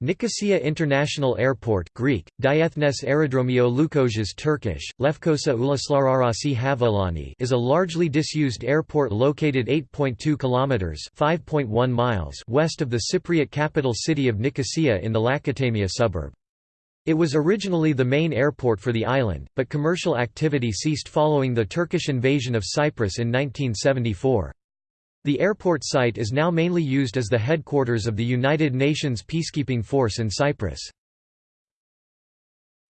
Nicosia International Airport Greek, Diethnes Aerodromio Lukosias Turkish, Lefkosa Uluslararası Havaalanı is a largely disused airport located 8.2 kilometers (5.1 miles) west of the Cypriot capital city of Nicosia in the Lakatamia suburb. It was originally the main airport for the island, but commercial activity ceased following the Turkish invasion of Cyprus in 1974. The airport site is now mainly used as the headquarters of the United Nations peacekeeping force in Cyprus.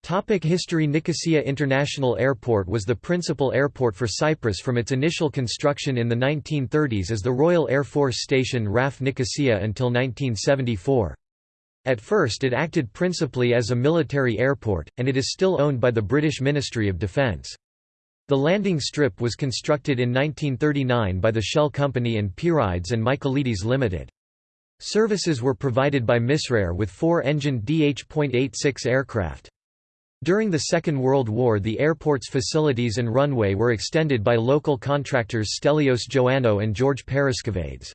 Topic History Nicosia International Airport was the principal airport for Cyprus from its initial construction in the 1930s as the Royal Air Force Station RAF Nicosia until 1974. At first it acted principally as a military airport, and it is still owned by the British Ministry of Defence. The landing strip was constructed in 1939 by the Shell Company and Pyrrides and Michaelides Limited. Services were provided by Misrair with four-engined DH.86 aircraft. During the Second World War the airport's facilities and runway were extended by local contractors Stelios Joannou and George Paraskevaides.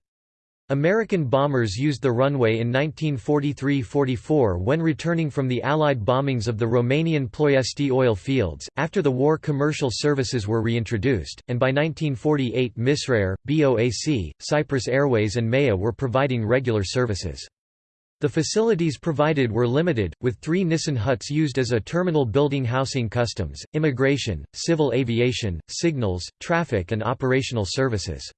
American bombers used the runway in 1943–44 when returning from the Allied bombings of the Romanian Ploiesti oil fields. After the war commercial services were reintroduced, and by 1948 Misrair, BOAC, Cyprus Airways and MEA were providing regular services. The facilities provided were limited, with three Nissen huts used as a terminal building housing customs, immigration, civil aviation, signals, traffic and operational services.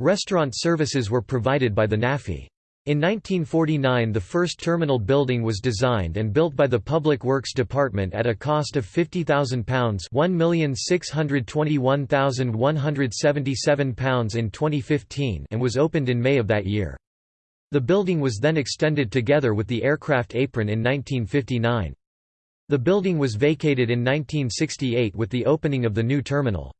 Restaurant services were provided by the NAAFI. In 1949 the first terminal building was designed and built by the Public Works Department at a cost of £50,000 £1,621,177 in 2015 and was opened in May of that year. The building was then extended together with the aircraft apron in 1959. The building was vacated in 1968 with the opening of the new terminal.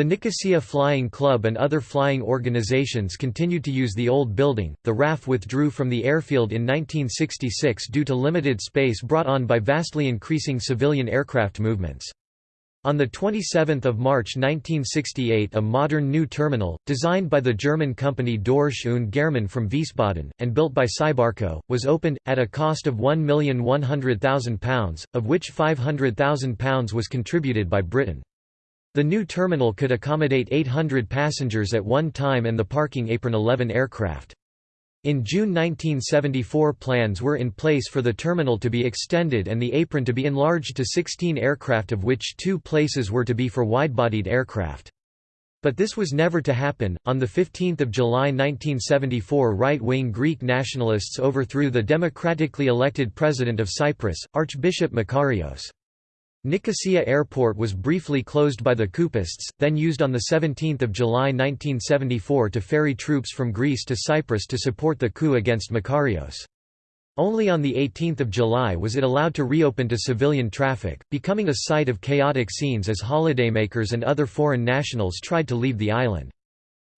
The Nicosia Flying Club and other flying organizations continued to use the old building. The RAF withdrew from the airfield in 1966 due to limited space brought on by vastly increasing civilian aircraft movements. On 27 March 1968 a modern new terminal, designed by the German company Dorsch und Germann from Wiesbaden, and built by Cybarco, was opened, at a cost of £1,100,000, of which £500,000 was contributed by Britain. The new terminal could accommodate 800 passengers at one time and the parking apron 11 aircraft. In June 1974 plans were in place for the terminal to be extended and the apron to be enlarged to 16 aircraft of which two places were to be for wide-bodied aircraft. But this was never to happen. On 15 July 1974 right-wing Greek nationalists overthrew the democratically elected president of Cyprus, Archbishop Makarios. Nicosia Airport was briefly closed by the coupists, then used on 17 July 1974 to ferry troops from Greece to Cyprus to support the coup against Makarios. Only on 18 July was it allowed to reopen to civilian traffic, becoming a site of chaotic scenes as holidaymakers and other foreign nationals tried to leave the island.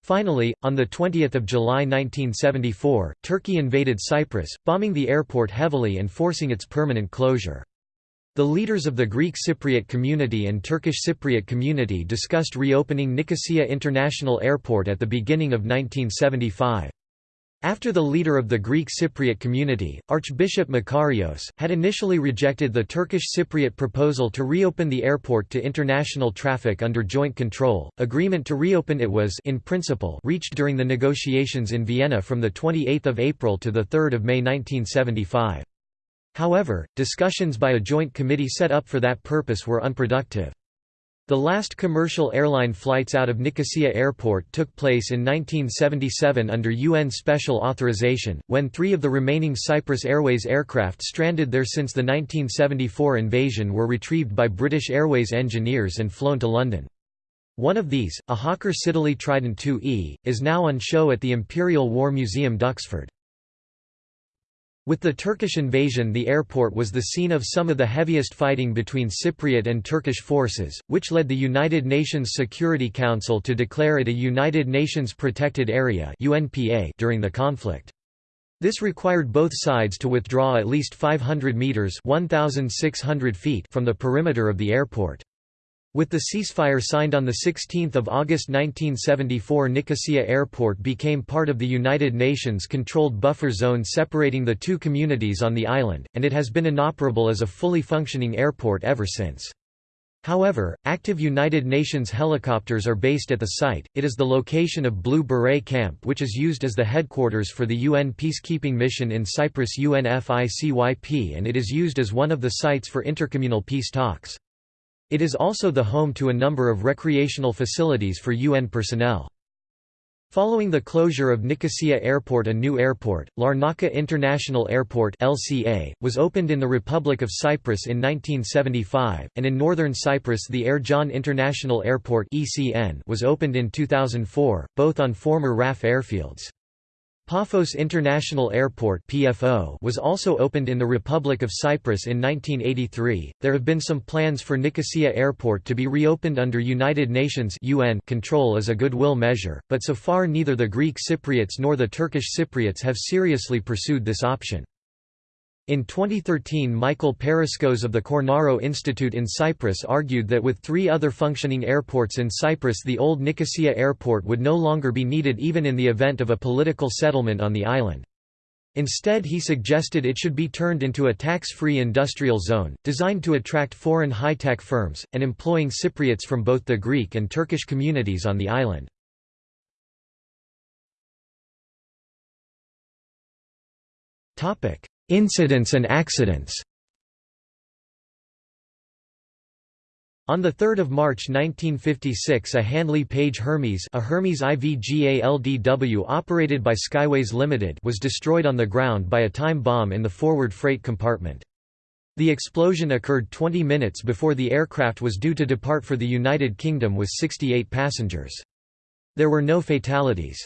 Finally, on 20 July 1974, Turkey invaded Cyprus, bombing the airport heavily and forcing its permanent closure. The leaders of the Greek Cypriot community and Turkish Cypriot community discussed reopening Nicosia International Airport at the beginning of 1975. After the leader of the Greek Cypriot community, Archbishop Makarios, had initially rejected the Turkish Cypriot proposal to reopen the airport to international traffic under joint control, agreement to reopen it was in principle reached during the negotiations in Vienna from 28 April to 3 May 1975. However, discussions by a joint committee set up for that purpose were unproductive. The last commercial airline flights out of Nicosia Airport took place in 1977 under UN special authorization, when three of the remaining Cyprus Airways aircraft stranded there since the 1974 invasion were retrieved by British Airways engineers and flown to London. One of these, a Hawker Siddeley Trident 2E, is now on show at the Imperial War Museum Duxford. With the Turkish invasion the airport was the scene of some of the heaviest fighting between Cypriot and Turkish forces, which led the United Nations Security Council to declare it a United Nations Protected Area during the conflict. This required both sides to withdraw at least 500 metres 1,600 feet from the perimeter of the airport. With the ceasefire signed on 16 August 1974 Nicosia Airport became part of the United Nations-controlled buffer zone separating the two communities on the island, and it has been inoperable as a fully functioning airport ever since. However, active United Nations helicopters are based at the site. It is the location of Blue Beret Camp, which is used as the headquarters for the UN peacekeeping mission in Cyprus UNFICYP, and it is used as one of the sites for intercommunal peace talks. It is also the home to a number of recreational facilities for UN personnel. Following the closure of Nicosia Airport a new airport, Larnaca International Airport LCA, was opened in the Republic of Cyprus in 1975, and in northern Cyprus the Ercan International Airport ECN was opened in 2004, both on former RAF airfields. Paphos International Airport (PFO) was also opened in the Republic of Cyprus in 1983. There have been some plans for Nicosia Airport to be reopened under United Nations (UN) control as a goodwill measure, but so far neither the Greek Cypriots nor the Turkish Cypriots have seriously pursued this option. In 2013 Michael Paraskos of the Cornaro Institute in Cyprus argued that with three other functioning airports in Cyprus the old Nicosia airport would no longer be needed even in the event of a political settlement on the island. Instead he suggested it should be turned into a tax-free industrial zone, designed to attract foreign high-tech firms, and employing Cypriots from both the Greek and Turkish communities on the island. Incidents and accidents On 3 March 1956 a Handley Page Hermes a Hermes IVGALDW operated by Skyways Limited was destroyed on the ground by a time bomb in the forward freight compartment. The explosion occurred 20 minutes before the aircraft was due to depart for the United Kingdom with 68 passengers. There were no fatalities.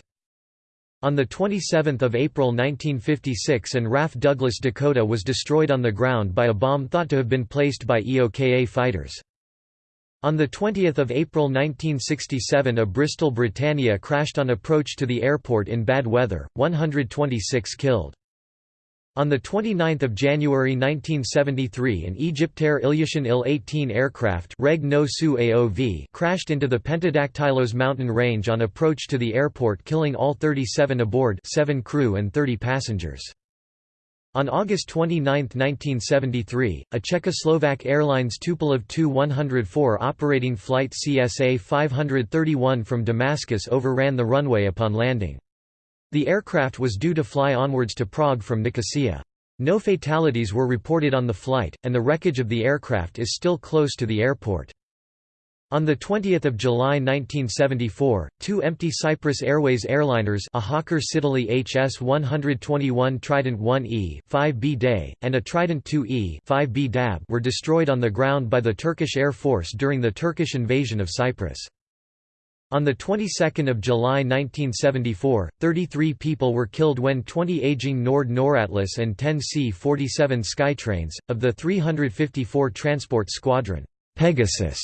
On 27 April 1956 an RAF Douglas Dakota was destroyed on the ground by a bomb thought to have been placed by EOKA fighters. On 20 April 1967 a Bristol Britannia crashed on approach to the airport in bad weather, 126 killed. On 29 January 1973 an Egyptair Ilyushin Il-18 aircraft Reg no Su AOV crashed into the Pentadactylos mountain range on approach to the airport killing all 37 aboard 7 crew and 30 passengers. On August 29, 1973, a Czechoslovak Airlines Tupolev Tu-104 operating flight CSA 531 from Damascus overran the runway upon landing. The aircraft was due to fly onwards to Prague from Nicosia. No fatalities were reported on the flight, and the wreckage of the aircraft is still close to the airport. On 20 July 1974, two empty Cyprus Airways airliners a Hawker Siddeley HS-121 Trident 1E 5B Day, and a Trident 2E 5B Dab were destroyed on the ground by the Turkish Air Force during the Turkish invasion of Cyprus. On the 22nd of July 1974, 33 people were killed when 20 aging Nord Noratlas and 10 C-47 Skytrains, of the 354 Transport Squadron Pegasus,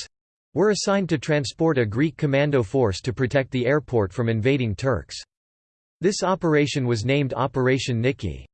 were assigned to transport a Greek commando force to protect the airport from invading Turks. This operation was named Operation Niki.